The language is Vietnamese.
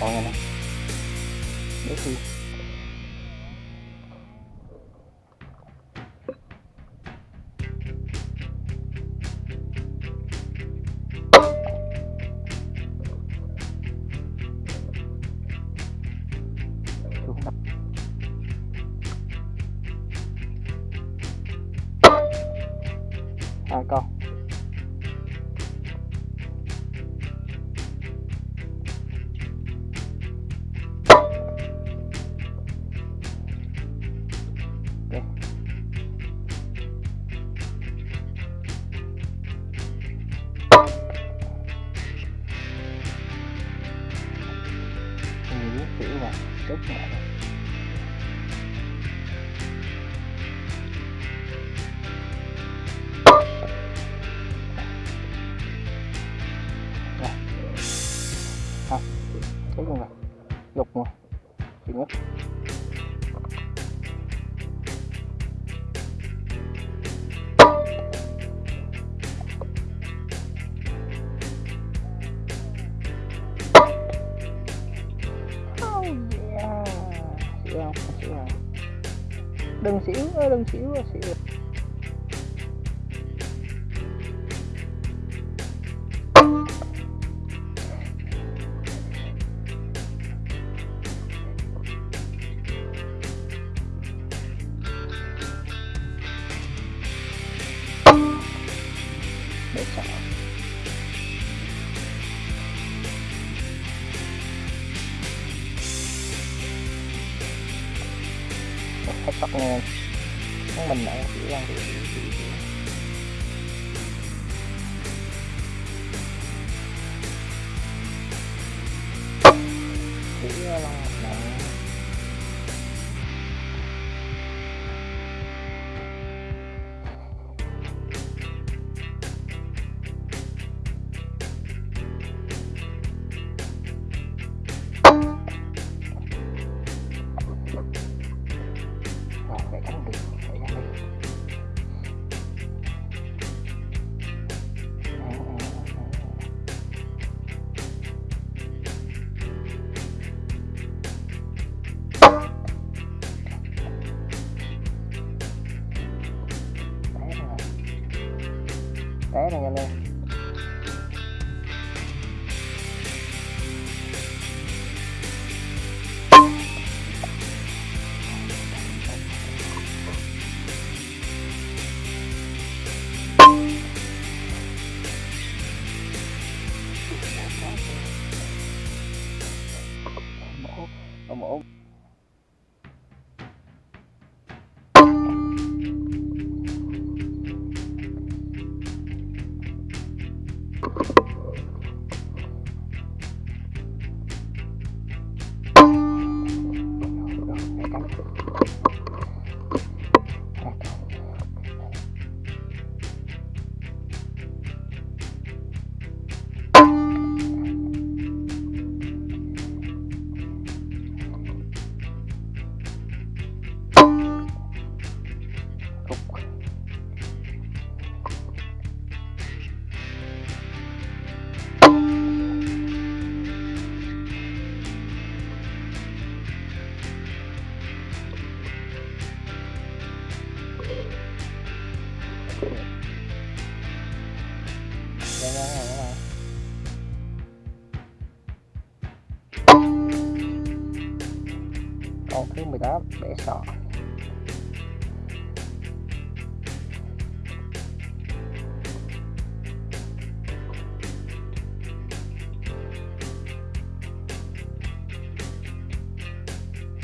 con này nè để khi hai con. Chữ mẹ rồi. Rồi. Không, chết luôn rồi. Lục rồi. Nhất. Đừng xỉu, ơi, đừng xỉu, ơi, xỉu. Hết tóc nghe. Mình lại chỉ ra xỉu, up, it's.